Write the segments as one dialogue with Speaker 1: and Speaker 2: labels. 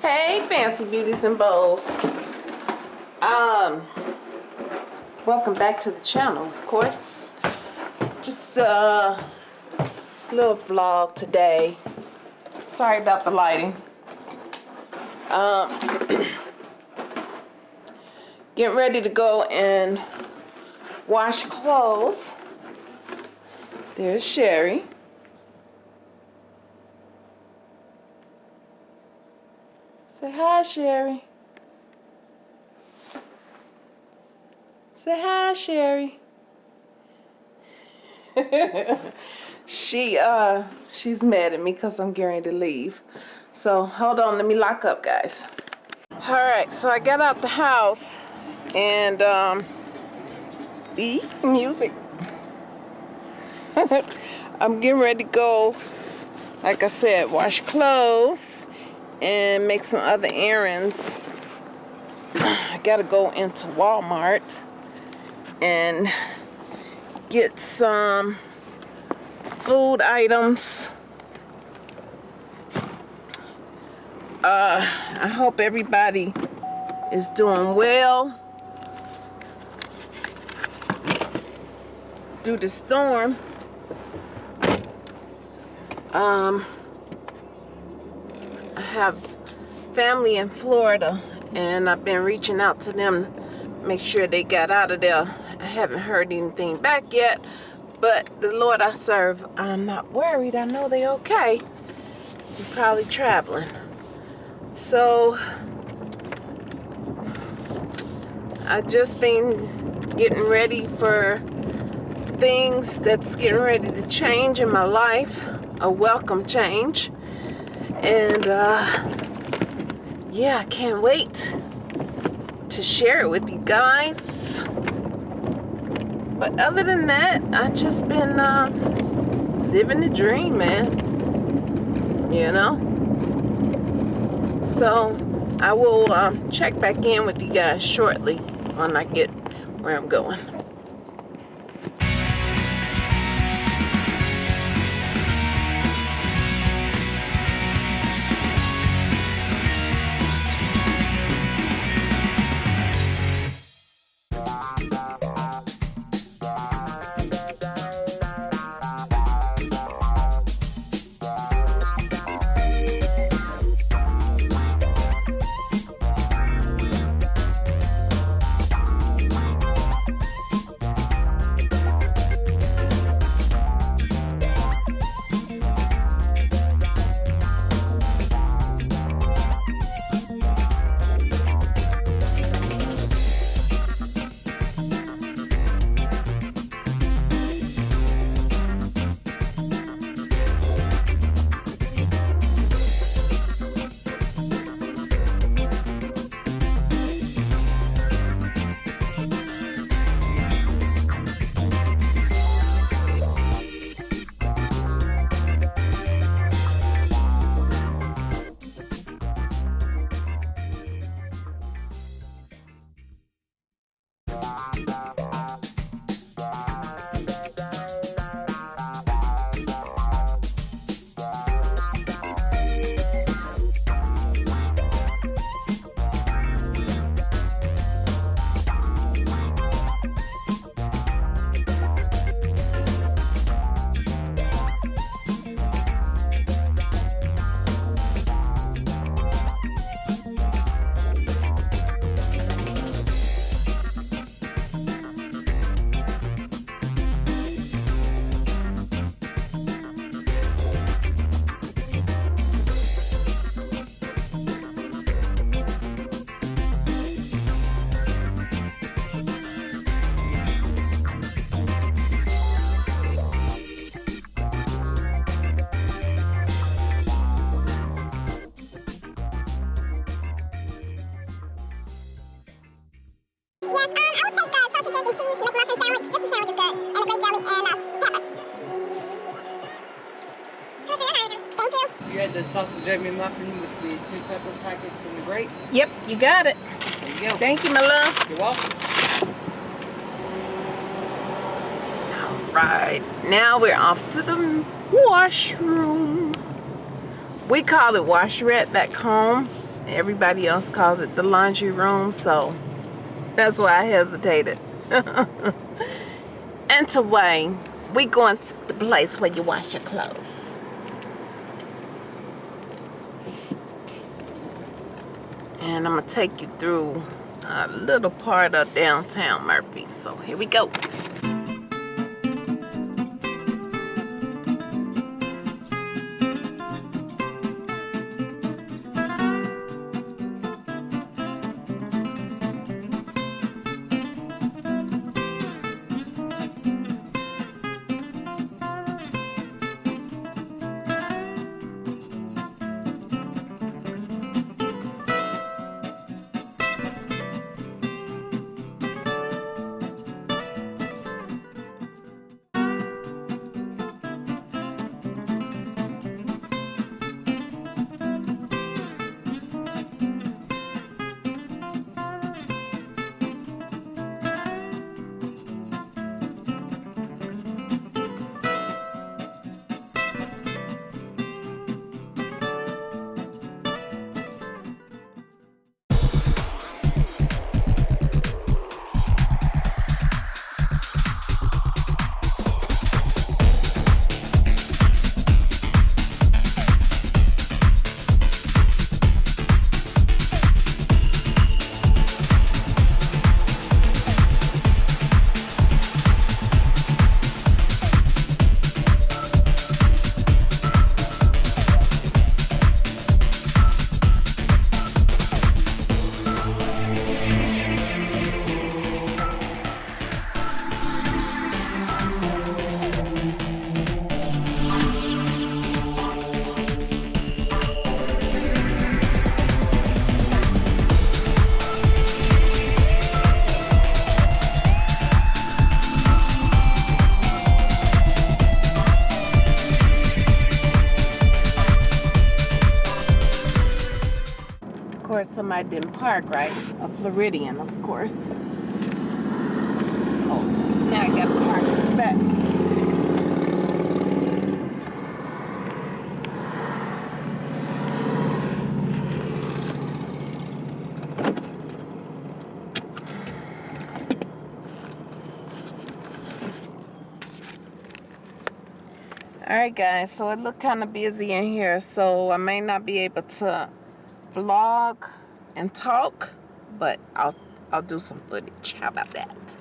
Speaker 1: Hey, fancy beauties and bows. Um, welcome back to the channel, of course. Just a little vlog today. Sorry about the lighting. Um, getting ready to go and wash clothes. There's Sherry. Hi, Sherry. Say hi, Sherry. she uh she's mad at me because I'm getting to leave. So hold on, let me lock up guys. Alright, so I got out the house and um music. I'm getting ready to go, like I said, wash clothes and make some other errands. I gotta go into Walmart and get some food items. Uh, I hope everybody is doing well through the storm. Um, I have family in Florida and I've been reaching out to them make sure they got out of there. I haven't heard anything back yet but the Lord I serve I'm not worried. I know they okay. They're probably traveling. So I've just been getting ready for things that's getting ready to change in my life a welcome change and uh, yeah I can't wait to share it with you guys. But other than that I just been uh, living the dream man. You know? So I will um, check back in with you guys shortly when I get where I'm going
Speaker 2: egg McMuffin with the two pepper packets and the grape?
Speaker 1: Yep, you got it.
Speaker 2: There you go.
Speaker 1: Thank you, my love.
Speaker 2: You're welcome.
Speaker 1: All right, now we're off to the washroom. we call it washerette back home. Everybody else calls it the laundry room, so that's why I hesitated. and to Wayne, we going to the place where you wash your clothes. And I'm gonna take you through a little part of downtown Murphy. So here we go. Somebody didn't park right. A Floridian, of course. So now I gotta park in the back. Alright guys, so it looked kind of busy in here, so I may not be able to vlog and talk, but I'll I'll do some footage. How about that?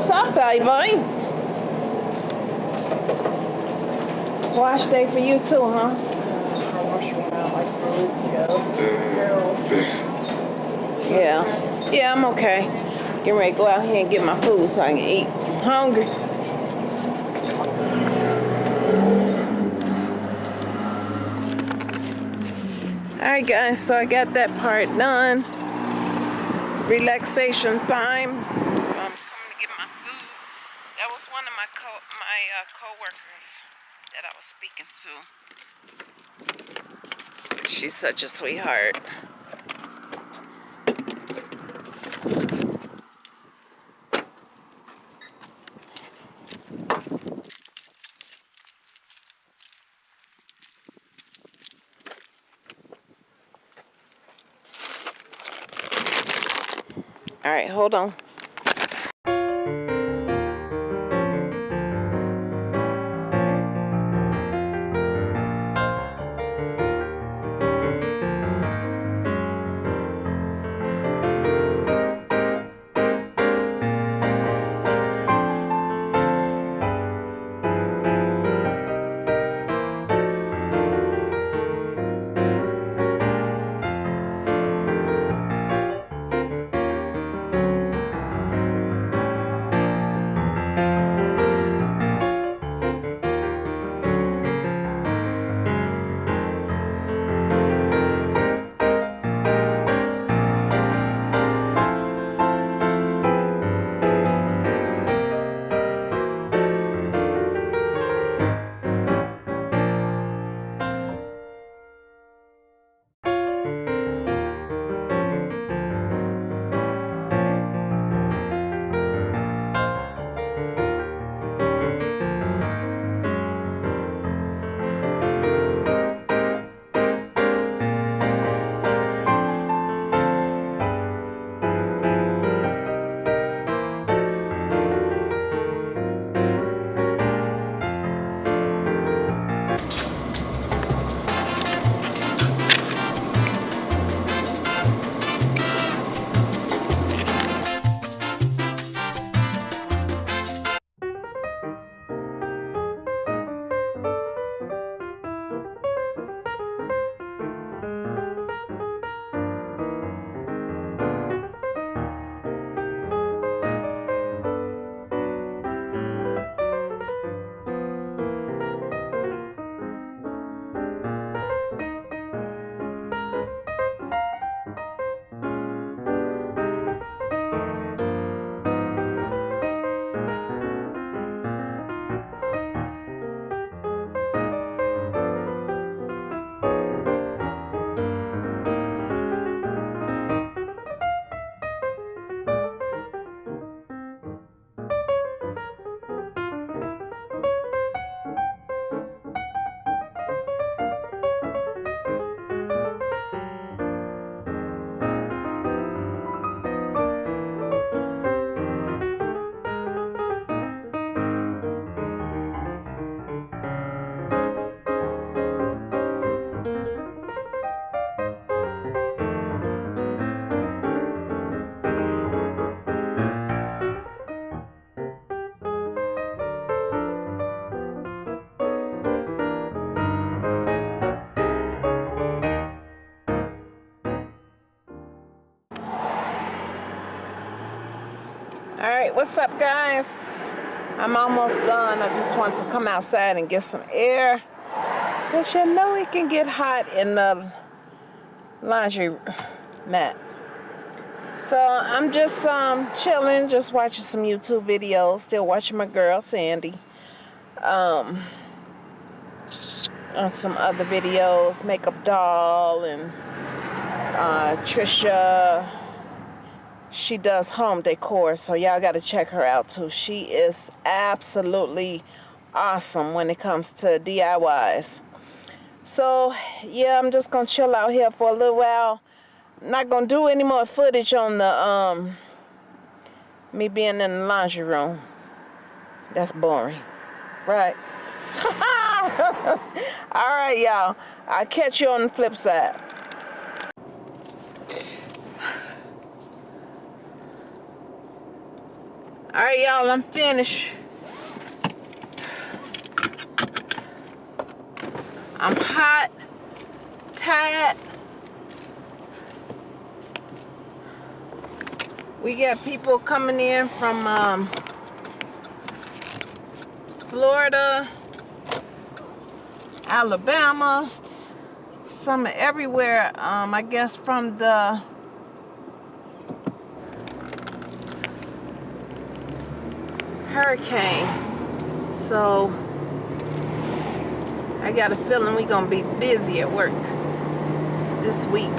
Speaker 1: What's up, baby? Wash day for you too, huh?
Speaker 2: I out like weeks ago.
Speaker 1: Yeah. Yeah, I'm okay. Getting ready to go out here and get my food so I can eat. I'm hungry. Alright guys, so I got that part done. Relaxation time. So I'm coming to get my food. That was one of my co my uh, co-workers that I was speaking to. She's such a sweetheart. All right, hold on. Right, what's up, guys? I'm almost done. I just want to come outside and get some air. Because you know it can get hot in the laundry mat. So I'm just um, chilling, just watching some YouTube videos. Still watching my girl, Sandy. Um, on some other videos, Makeup Doll and uh, Trisha she does home decor so y'all got to check her out too. She is absolutely awesome when it comes to DIYs so yeah I'm just gonna chill out here for a little while. Not gonna do any more footage on the um me being in the laundry room. That's boring. Right. All right y'all. I'll catch you on the flip side All right, y'all, I'm finished. I'm hot, tired. We got people coming in from um, Florida, Alabama, some everywhere. Um, I guess from the hurricane. So I got a feeling we're gonna be busy at work this week.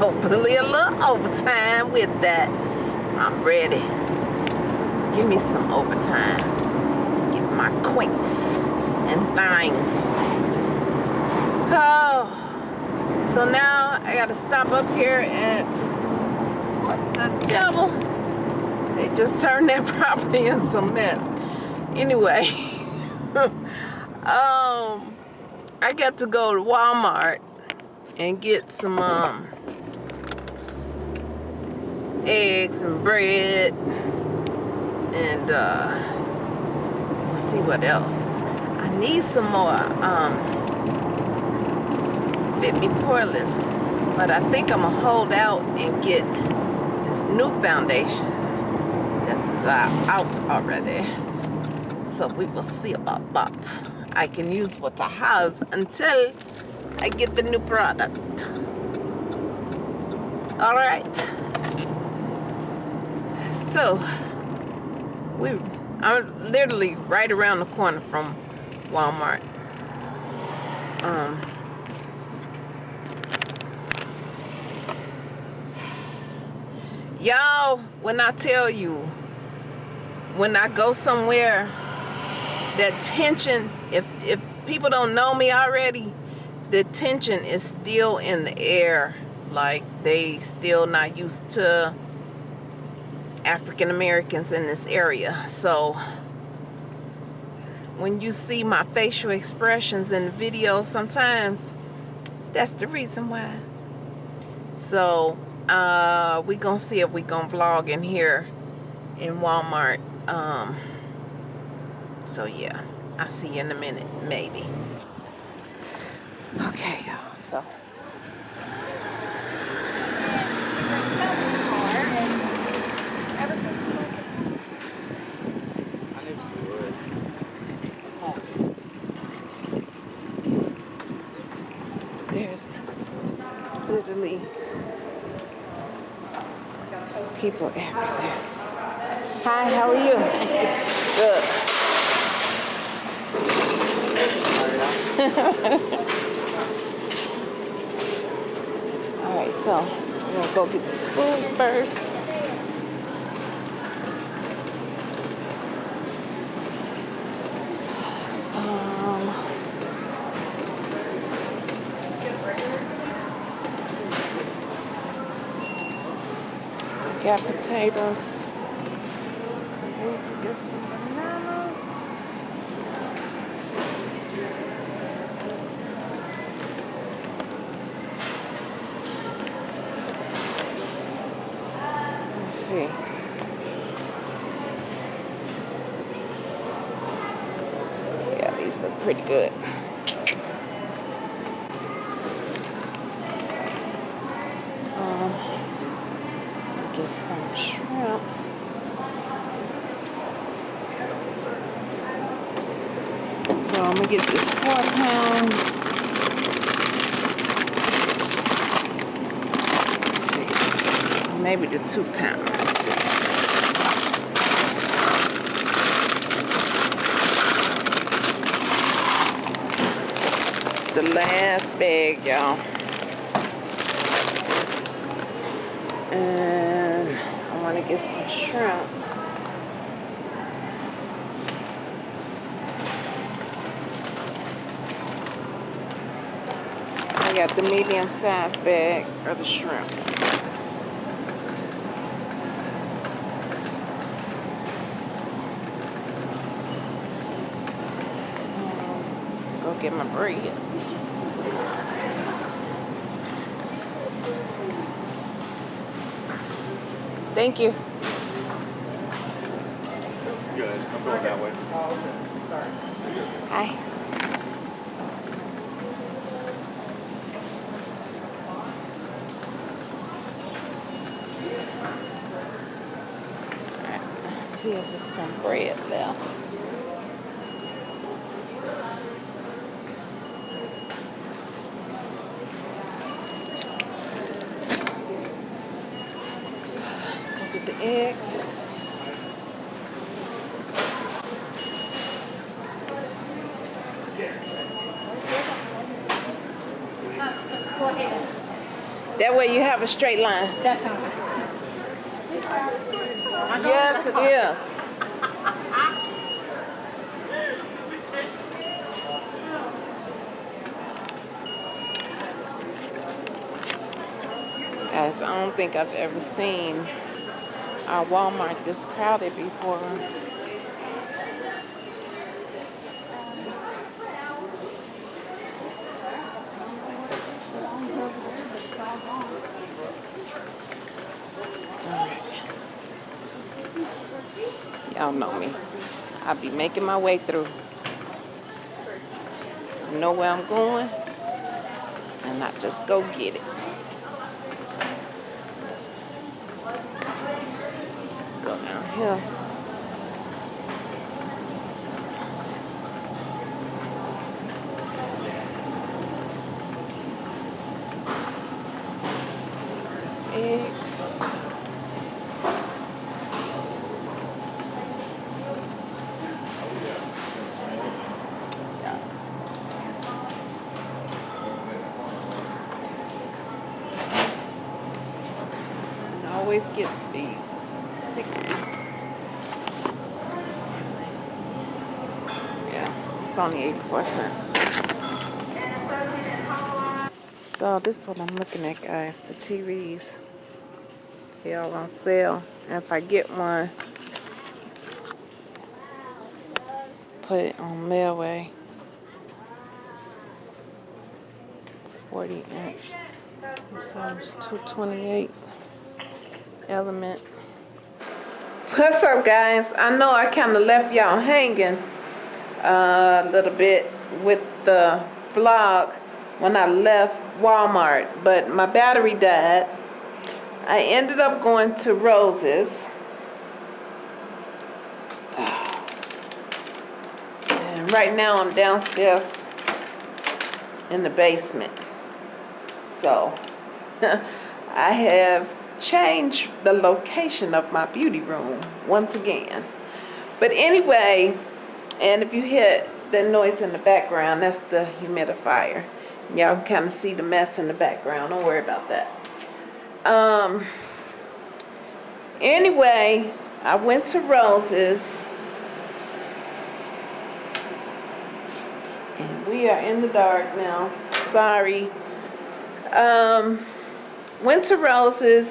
Speaker 1: Hopefully a little overtime with that. I'm ready. Give me some overtime. Get my quints and things. Oh. So now I gotta stop up here at what the devil? Just turned that property in some mess. Anyway, um, I got to go to Walmart and get some um, eggs and bread and uh, we'll see what else. I need some more um, Fit Me Poreless, but I think I'm gonna hold out and get this new foundation that's uh, out already. So we will see about that. I can use what I have until I get the new product. All right. So we, I'm literally right around the corner from Walmart. Um, y'all, when I tell you, when I go somewhere, that tension, if, if people don't know me already, the tension is still in the air. Like they still not used to African Americans in this area. So when you see my facial expressions in the video sometimes, that's the reason why. So uh, we gonna see if we gonna vlog in here in Walmart. Um, so yeah, I'll see you in a minute, maybe. Okay, y'all, so. There's literally people everywhere. Hi, how are you? Good. All right, so we're gonna go get the food first. Um, got potatoes. I need to get some bananas. Let's see. Yeah, these look pretty good. Um, get some shrimp. So I'm gonna get this four pound. Let's see, maybe the two pound. Let's see. It's the last bag, y'all. And I want to get some shrimp. So I got the medium sized bag of the shrimp. Um, Go get my bread. Thank you.
Speaker 3: good. I'm going that way.
Speaker 2: Oh, okay. Sorry.
Speaker 1: Hi. See if there's some bread left. Go get the eggs.
Speaker 4: Go ahead.
Speaker 1: That way you have a straight line.
Speaker 4: That sounds.
Speaker 1: Yes, it is. I don't think I've ever seen our Walmart this crowded before. Y'all know me. I'll be making my way through. I know where I'm going, and I just go get it. Go down here. There's eggs. And I always get these 60. Yeah, it's only 84 cents. So this is what I'm looking at guys, the TVs. They all on sale. And if I get one, put it on layaway. 40 inch. So it's 228 element. What's up guys? I know I kind of left y'all hanging a little bit with the vlog when I left Walmart, but my battery died. I ended up going to Rose's. And right now I'm downstairs in the basement. So I have changed the location of my beauty room once again. But anyway, and if you hear that noise in the background, that's the humidifier. Y'all can kind of see the mess in the background. Don't worry about that. Um. Anyway, I went to Rose's. And we are in the dark now. Sorry. Um, went to Rose's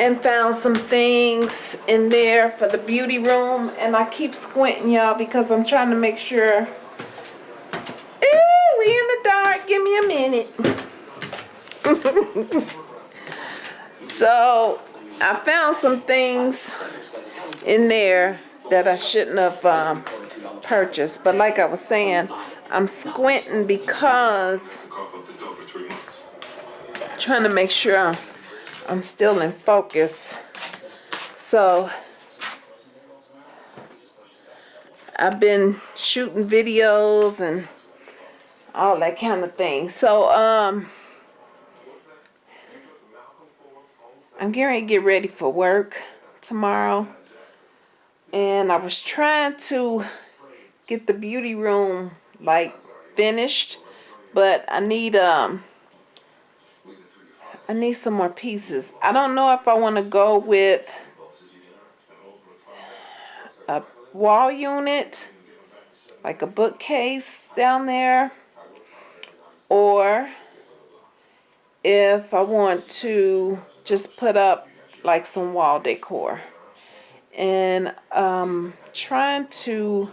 Speaker 1: and found some things in there for the beauty room. And I keep squinting, y'all, because I'm trying to make sure. Ooh, we in the dark. Give me a minute. so, I found some things in there that I shouldn't have um, purchased. But like I was saying, I'm squinting because trying to make sure I'm, I'm still in focus. So I've been shooting videos and all that kind of thing. So um I'm getting to get ready for work tomorrow. And I was trying to get the beauty room like finished, but I need um I need some more pieces. I don't know if I want to go with a wall unit, like a bookcase down there, or if I want to just put up like some wall decor. And um trying to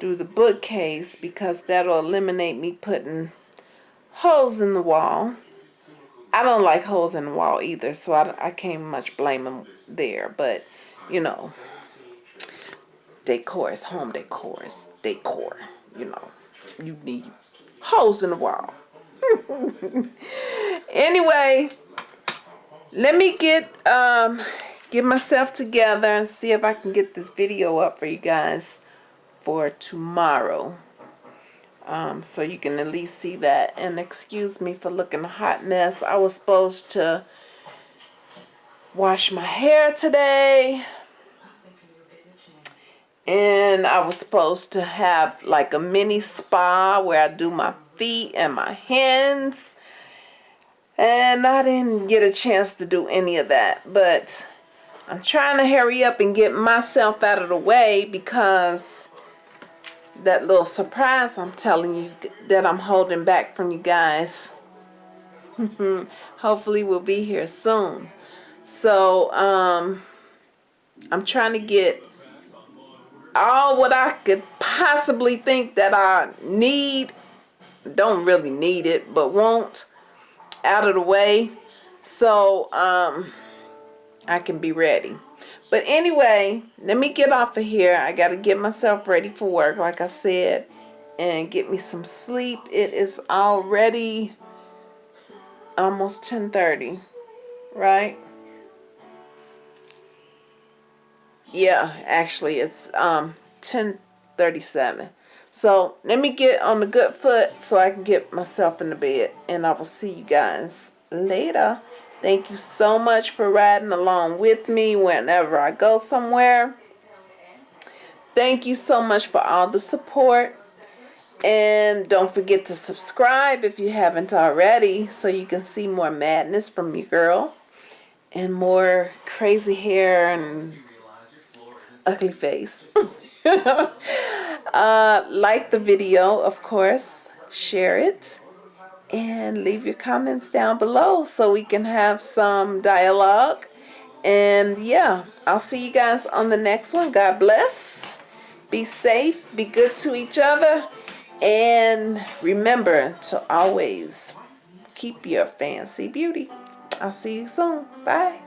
Speaker 1: do the bookcase because that'll eliminate me putting holes in the wall. I don't like holes in the wall either, so I, I can't much blame them there. But, you know, decor. is home decor. is decor. You know, you need holes in the wall. anyway, let me get um get myself together and see if I can get this video up for you guys for tomorrow. Um, so you can at least see that. And excuse me for looking a hot mess. I was supposed to wash my hair today. And I was supposed to have like a mini spa where I do my feet and my hands. And I didn't get a chance to do any of that. But I'm trying to hurry up and get myself out of the way because that little surprise I'm telling you that I'm holding back from you guys hopefully we'll be here soon. So um, I'm trying to get all what I could possibly think that I need, don't really need it, but won't, out of the way so um, I can be ready. But anyway, let me get off of here. I got to get myself ready for work, like I said, and get me some sleep. It is already almost 10.30, right? Yeah, actually, it's um 10.37. So let me get on the good foot so I can get myself in the bed. And I will see you guys later. Thank you so much for riding along with me whenever I go somewhere. Thank you so much for all the support. And don't forget to subscribe if you haven't already so you can see more madness from your girl. And more crazy hair and ugly face. uh, like the video, of course. Share it. And leave your comments down below so we can have some dialogue. And yeah, I'll see you guys on the next one. God bless. Be safe. Be good to each other. And remember to always keep your fancy beauty. I'll see you soon. Bye.